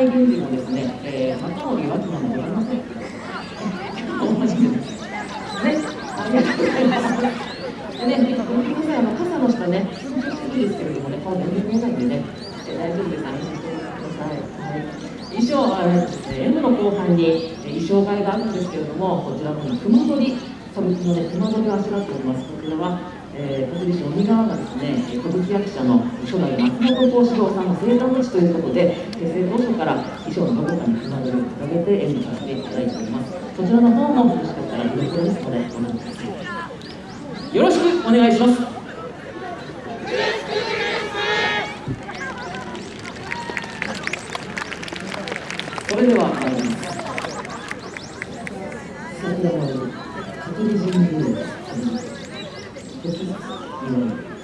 会議員のですね、えー、中森脇なのでございません。同じです。ね、ありがとうございます。でね、ごめんなさい、あの傘の下ね、緊張してるんですけれどもね、顔全然見えないんでね、大丈夫です、安心してください。はい衣装はですね、M の後半に衣装替えがあるんですけれども、こちらの熊取り、歌舞伎のね、熊取りをあしらっております。こちらはえー、国立鬼側がですね歌舞伎役者の初代松本幸四郎さんの生誕の地ということで結成当初から衣装のどこかにつながるを掲げて演舞させていただいております。そちらの方もよろしかったら見どころですのでご覧くださいよろしくお願いします。それでは参りますずつ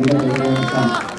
祈るあり